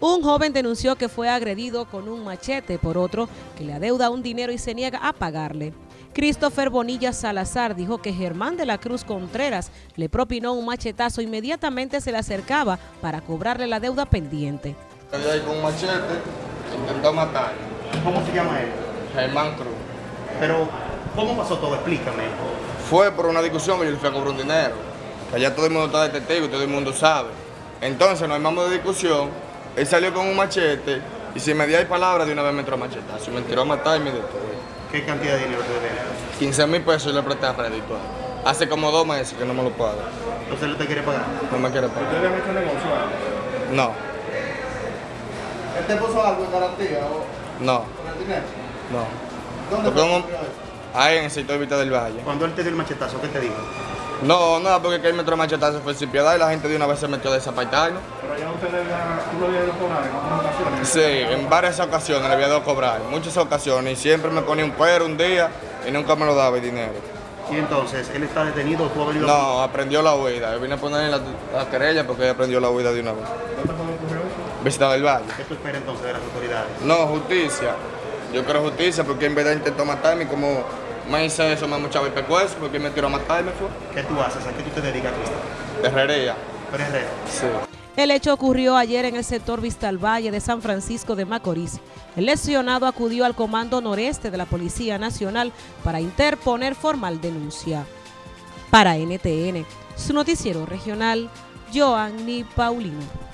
Un joven denunció que fue agredido con un machete por otro que le adeuda un dinero y se niega a pagarle. Christopher Bonilla Salazar dijo que Germán de la Cruz Contreras le propinó un machetazo inmediatamente se le acercaba para cobrarle la deuda pendiente. ahí con un machete, intentó matar. ¿Cómo se llama él? Germán Cruz. Pero, ¿cómo pasó todo? Explícame. Fue por una discusión que yo le fui a cobrar un dinero. Allá todo el mundo está de testigo y todo el mundo sabe. Entonces, no hay más de discusión. Él salió con un machete y si me dio palabras de una vez me entró a machetazo. Me tiró a matar y me detuvo. ¿Qué cantidad de dinero te debe? 15 mil pesos le presté a crédito. Hace como dos meses que no me lo paga. ¿Entonces él te quiere pagar? No me quiere pagar. ¿Ustedes han hecho negocio No, ¿Él te puso algo en garantía o no, con el dinero? no. ¿Dónde fue Ahí en el sector Vista del Valle. Cuando él te dio el machetazo, ¿qué te dijo? No, no, porque que él me a machetazo fue sin piedad y la gente de una vez se metió a desapartarnos. Pero ya ustedes tú lo a cobrar en otras ocasiones. Sí, en varias ocasiones le había dado a cobrar, muchas ocasiones, y siempre me ponía un cuero un día y nunca me lo daba el dinero. Y entonces, ¿él está detenido o tú has venido No, aprendió la huida. Yo vine a ponerle la, la querella porque él aprendió la huida de una vez. ¿Dónde ocurrió eso? Visita del Valle. ¿Qué tú esperas entonces de las autoridades? No, justicia. Yo quiero justicia porque en verdad intentó matarme como me hice eso, me muchaba el porque me tiró a fue. ¿Qué tú haces? ¿A qué tú te dedicas, herrería. Herrero. Sí. El hecho ocurrió ayer en el sector Vista al Valle de San Francisco de Macorís. El lesionado acudió al Comando Noreste de la Policía Nacional para interponer formal denuncia. Para NTN, su noticiero regional, Joanny Paulino.